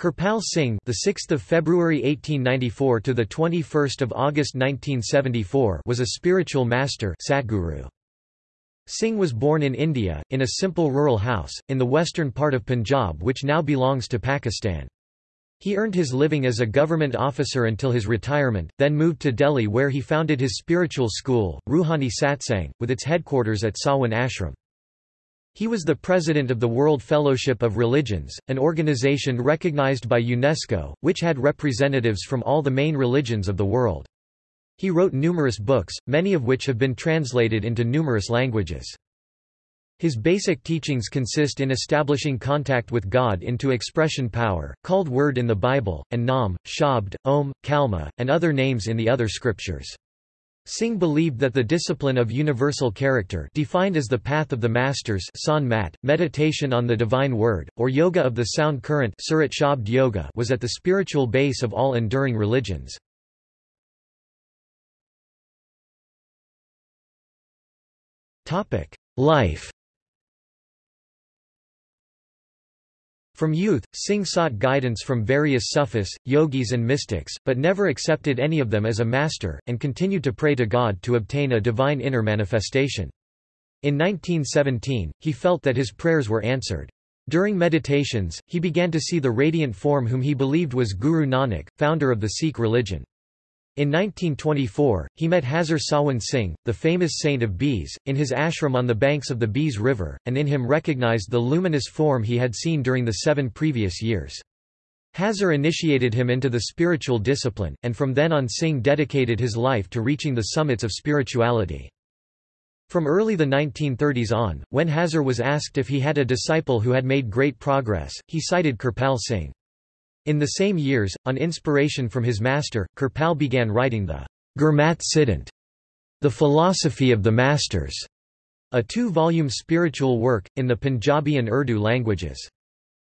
Kirpal Singh, the 6th of February 1894 to the 21st of August 1974, was a spiritual master, Satguru. Singh was born in India in a simple rural house in the western part of Punjab which now belongs to Pakistan. He earned his living as a government officer until his retirement, then moved to Delhi where he founded his spiritual school, Ruhani Satsang, with its headquarters at Sawan Ashram. He was the president of the World Fellowship of Religions, an organization recognized by UNESCO, which had representatives from all the main religions of the world. He wrote numerous books, many of which have been translated into numerous languages. His basic teachings consist in establishing contact with God into expression power, called word in the Bible, and Nam, Shabd, Om, Kalma, and other names in the other scriptures. Singh believed that the discipline of universal character defined as the path of the masters mat, meditation on the divine word, or yoga of the sound current surat shabd yoga was at the spiritual base of all enduring religions. Life From youth, Singh sought guidance from various Sufis, yogis and mystics, but never accepted any of them as a master, and continued to pray to God to obtain a divine inner manifestation. In 1917, he felt that his prayers were answered. During meditations, he began to see the radiant form whom he believed was Guru Nanak, founder of the Sikh religion. In 1924, he met Hazur Sawan Singh, the famous saint of Beas, in his ashram on the banks of the Beas River, and in him recognized the luminous form he had seen during the seven previous years. Hazur initiated him into the spiritual discipline, and from then on Singh dedicated his life to reaching the summits of spirituality. From early the 1930s on, when Hazur was asked if he had a disciple who had made great progress, he cited Kirpal Singh. In the same years, on inspiration from his master, Kirpal began writing the Gurmat Siddhant, The Philosophy of the Masters, a two-volume spiritual work, in the Punjabi and Urdu languages.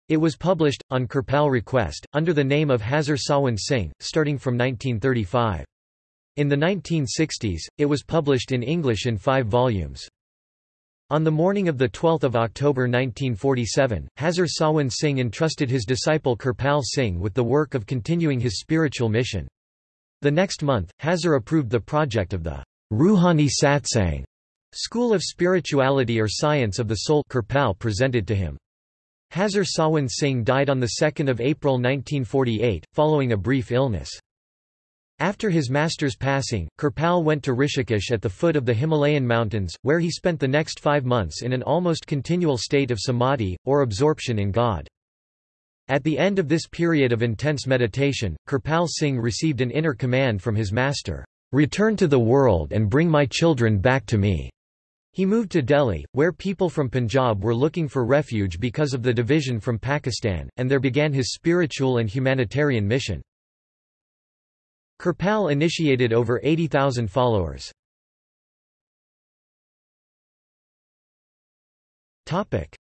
It was published, on Kirpal request, under the name of Hazur Sawan Singh, starting from 1935. In the 1960s, it was published in English in five volumes. On the morning of 12 October 1947, Hazur Sawan Singh entrusted his disciple Kirpal Singh with the work of continuing his spiritual mission. The next month, Hazur approved the project of the Ruhani Satsang School of Spirituality or Science of the Soul Kirpal presented to him. Hazur Sawan Singh died on 2 April 1948, following a brief illness. After his master's passing, Kirpal went to Rishikesh at the foot of the Himalayan mountains, where he spent the next five months in an almost continual state of samadhi, or absorption in God. At the end of this period of intense meditation, Kirpal Singh received an inner command from his master, "'Return to the world and bring my children back to me'". He moved to Delhi, where people from Punjab were looking for refuge because of the division from Pakistan, and there began his spiritual and humanitarian mission. Kirpal initiated over 80,000 followers.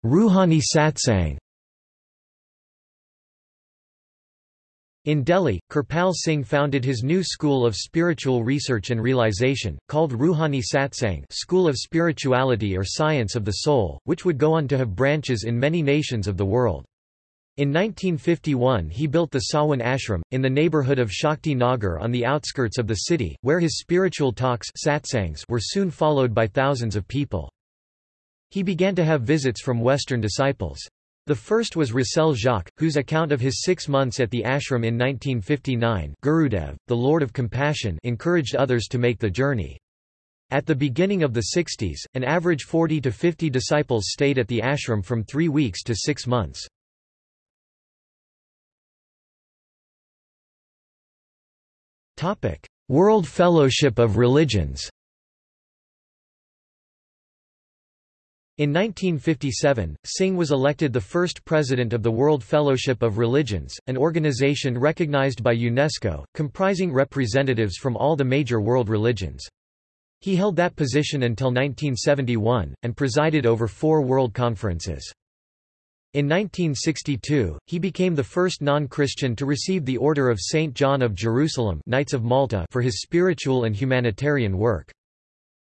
Ruhani Satsang In Delhi, Kirpal Singh founded his new school of spiritual research and realization, called Ruhani Satsang School of Spirituality or Science of the Soul, which would go on to have branches in many nations of the world. In 1951 he built the Sawan Ashram, in the neighborhood of Shakti Nagar on the outskirts of the city, where his spiritual talks satsangs were soon followed by thousands of people. He began to have visits from Western disciples. The first was Russell Jacques, whose account of his six months at the ashram in 1959 Gurudev, the Lord of Compassion encouraged others to make the journey. At the beginning of the 60s, an average 40 to 50 disciples stayed at the ashram from three weeks to six months. World Fellowship of Religions In 1957, Singh was elected the first president of the World Fellowship of Religions, an organization recognized by UNESCO, comprising representatives from all the major world religions. He held that position until 1971, and presided over four world conferences. In 1962, he became the first non-Christian to receive the Order of St. John of Jerusalem Knights of Malta for his spiritual and humanitarian work.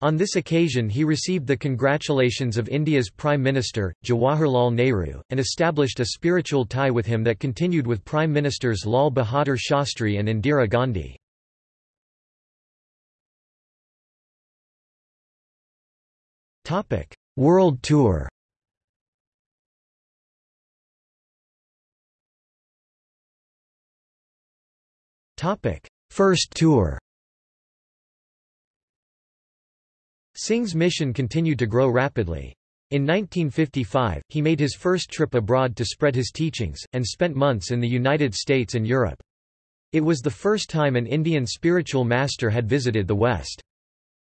On this occasion he received the congratulations of India's Prime Minister, Jawaharlal Nehru, and established a spiritual tie with him that continued with Prime Ministers Lal Bahadur Shastri and Indira Gandhi. World Tour First tour Singh's mission continued to grow rapidly. In 1955, he made his first trip abroad to spread his teachings, and spent months in the United States and Europe. It was the first time an Indian spiritual master had visited the West.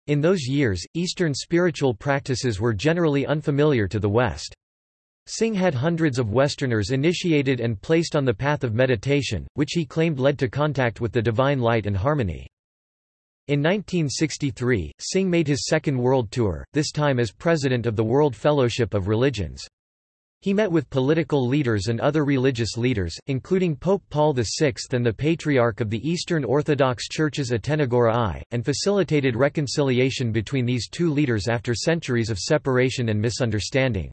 In those years, Eastern spiritual practices were generally unfamiliar to the West. Singh had hundreds of Westerners initiated and placed on the path of meditation, which he claimed led to contact with the divine light and harmony. In 1963, Singh made his second world tour, this time as president of the World Fellowship of Religions. He met with political leaders and other religious leaders, including Pope Paul VI and the Patriarch of the Eastern Orthodox Churches Atenagora I, and facilitated reconciliation between these two leaders after centuries of separation and misunderstanding.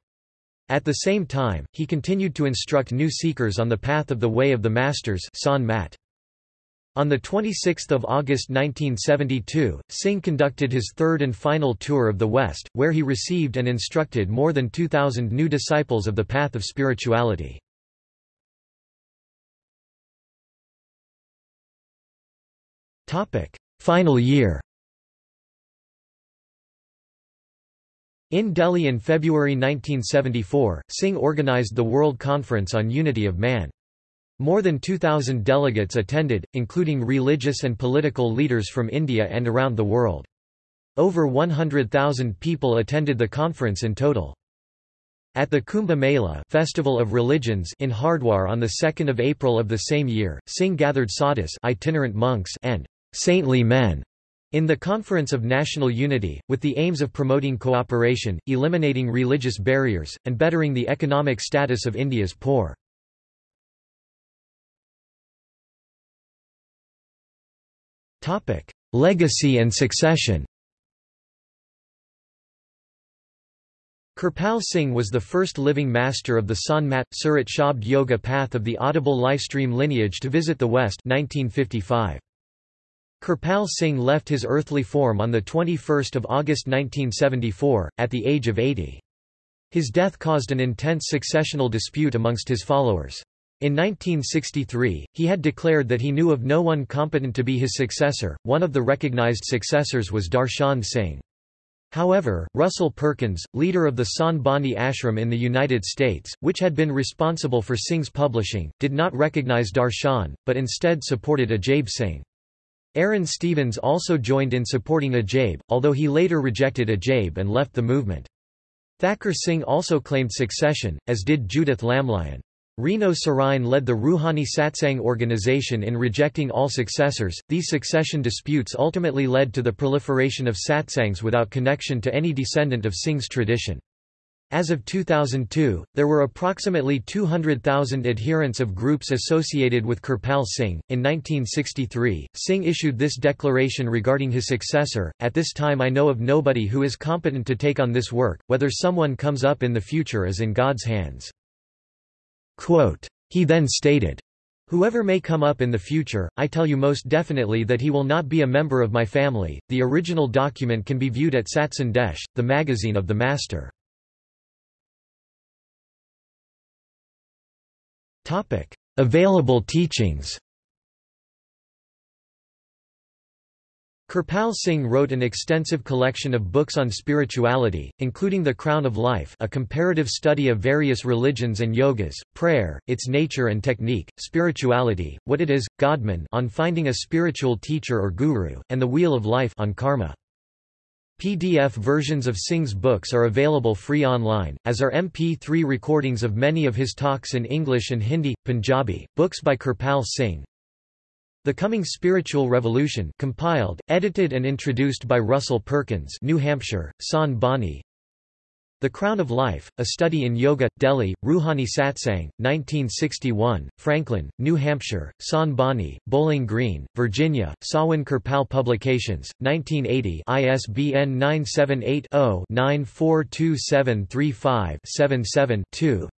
At the same time, he continued to instruct new seekers on the path of the Way of the Masters Sant Mat. On 26 August 1972, Singh conducted his third and final tour of the West, where he received and instructed more than 2,000 new disciples of the path of spirituality. Final year In Delhi in February 1974, Singh organized the World Conference on Unity of Man. More than 2,000 delegates attended, including religious and political leaders from India and around the world. Over 100,000 people attended the conference in total. At the Kumbh Mela Festival of Religions in Hardwar on 2 April of the same year, Singh gathered sadhus itinerant monks and saintly men in the Conference of National Unity, with the aims of promoting cooperation, eliminating religious barriers, and bettering the economic status of India's poor. Legacy and succession. Kirpal Singh was the first living master of the Sant Mat Surat Shabd Yoga path of the Audible Life Stream lineage to visit the West 1955. Kirpal Singh left his earthly form on 21 August 1974, at the age of 80. His death caused an intense successional dispute amongst his followers. In 1963, he had declared that he knew of no one competent to be his successor. One of the recognized successors was Darshan Singh. However, Russell Perkins, leader of the San Bani ashram in the United States, which had been responsible for Singh's publishing, did not recognize Darshan, but instead supported Ajaib Singh. Arran Stephens also joined in supporting Ajaib, although he later rejected Ajaib and left the movement. Thakur Singh also claimed succession, as did Judith Lamlion. Reno Sirrine led the Ruhani Satsang organization in rejecting all successors. These succession disputes ultimately led to the proliferation of satsangs without connection to any descendant of Singh's tradition. As of 2002, there were approximately 200,000 adherents of groups associated with Kirpal Singh. In 1963, Singh issued this declaration regarding his successor At this time, I know of nobody who is competent to take on this work, whether someone comes up in the future is in God's hands. Quote, he then stated, Whoever may come up in the future, I tell you most definitely that he will not be a member of my family. The original document can be viewed at Satsandesh, the magazine of the Master. Topic: Available teachings. Kirpal Singh wrote an extensive collection of books on spirituality, including The Crown of Life a comparative study of various religions and yogas, prayer, its nature and technique, spirituality, what it is, Godman on finding a spiritual teacher or guru, and The Wheel of Life on karma. PDF versions of Singh's books are available free online, as are MP3 recordings of many of his talks in English and Hindi, Punjabi. Books by Kirpal Singh, the Coming Spiritual Revolution compiled, edited and introduced by Russell Perkins New Hampshire, San The Crown of Life, A Study in Yoga, Delhi, Ruhani Satsang, 1961, Franklin, New Hampshire, San Bani, Bowling Green, Virginia, Sawan Kirpal Publications, 1980 ISBN 978-0-942735-77-2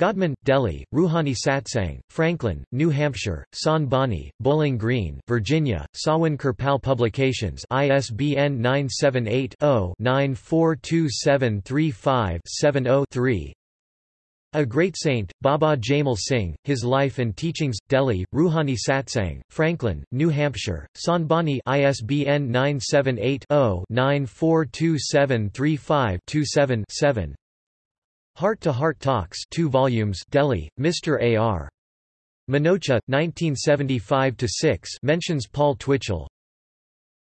Godman, Delhi, Ruhani Satsang, Franklin, New Hampshire, San Bani, Bowling Green, Virginia, Sawan Kirpal Publications ISBN 978-0-942735-70-3 A Great Saint, Baba Jaimal Singh, His Life and Teachings, Delhi, Ruhani Satsang, Franklin, New Hampshire, San Bani ISBN 978 0 942735 7 Heart to Heart Talks 2 volumes Delhi, Mr. A.R. Minocha, 1975–6 mentions Paul Twitchell.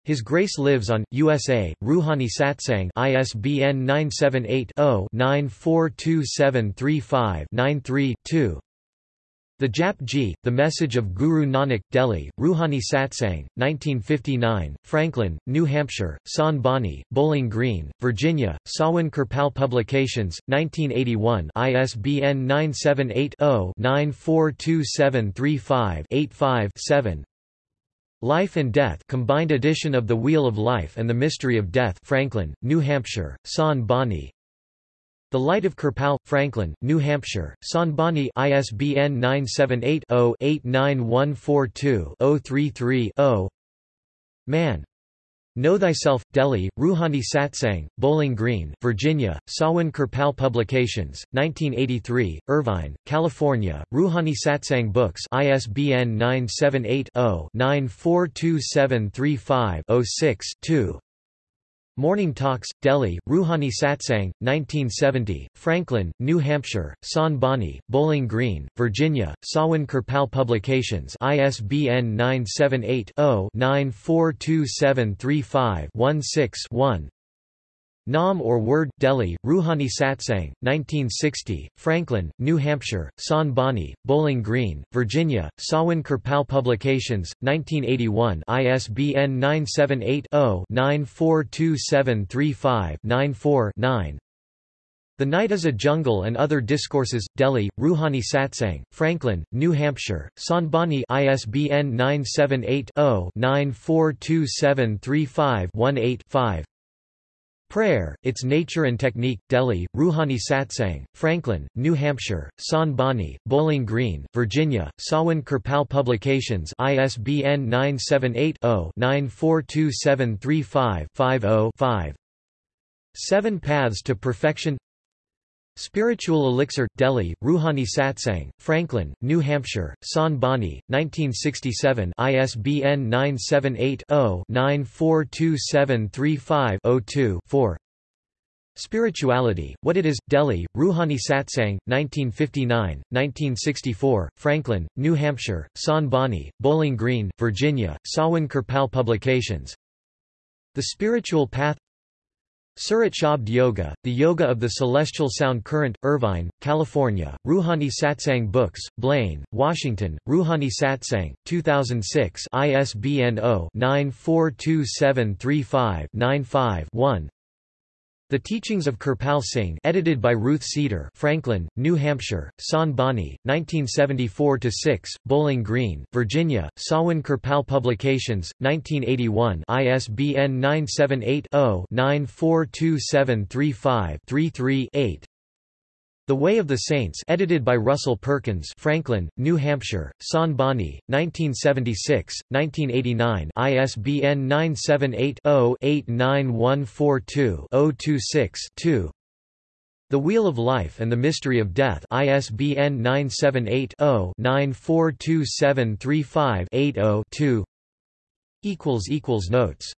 His Grace Lives on, USA, Ruhani Satsang ISBN 978 0 942735 93 2 the Jap Ji, The Message of Guru Nanak, Delhi, Ruhani Satsang, 1959, Franklin, New Hampshire, San Bani, Bowling Green, Virginia, Sawan Kirpal Publications, 1981 ISBN 978 0 942735 85 7 Life and Death combined edition of The Wheel of Life and the Mystery of Death Franklin, New Hampshire, San Bani, the Light of Kirpal, Franklin, New Hampshire, San Bani ISBN 978-0-89142-033-0 Man. Know Thyself, Delhi, Ruhani Satsang, Bowling Green, Virginia, Sawan Kirpal Publications, 1983, Irvine, California, Ruhani Satsang Books ISBN 978 0 942735 06 2 Morning Talks, Delhi, Ruhani Satsang, 1970, Franklin, New Hampshire, San Bani, Bowling Green, Virginia, Sawan Kirpal Publications ISBN 978 0 942735 16 1 Nam or Word, Delhi, Ruhani Satsang, 1960, Franklin, New Hampshire, San Bani, Bowling Green, Virginia, Sawan Kirpal Publications, 1981 ISBN 978-0-942735-94-9 the Night is a Jungle and Other Discourses, Delhi, Ruhani Satsang, Franklin, New Hampshire, San ISBN 978 0 942735 18 5 Prayer, Its Nature and Technique, Delhi, Ruhani Satsang, Franklin, New Hampshire, San Bani, Bowling Green, Virginia, Sawan Kirpal Publications ISBN 978 0 942735 50 Seven Paths to Perfection Spiritual Elixir, Delhi, Ruhani Satsang, Franklin, New Hampshire, San Bani, 1967 ISBN 978-0-942735-02-4 Spirituality, What It Is, Delhi, Ruhani Satsang, 1959, 1964, Franklin, New Hampshire, San Bani, Bowling Green, Virginia, Sawan Kirpal Publications. The Spiritual Path Surat Shabd Yoga, The Yoga of the Celestial Sound Current, Irvine, California, Ruhani Satsang Books, Blaine, Washington, Ruhani Satsang, 2006 ISBN 0-942735-95-1 the Teachings of Kirpal Singh edited by Ruth Seader Franklin, New Hampshire, San Bani, 1974-6, Bowling Green, Virginia, Sawan Kirpal Publications, 1981 ISBN 978-0-942735-33-8 the Way of the Saints edited by Russell Perkins Franklin, New Hampshire, San Bani, 1976, 1989 ISBN 978-0-89142-026-2 The Wheel of Life and the Mystery of Death ISBN 978 0 942735 80 2 Notes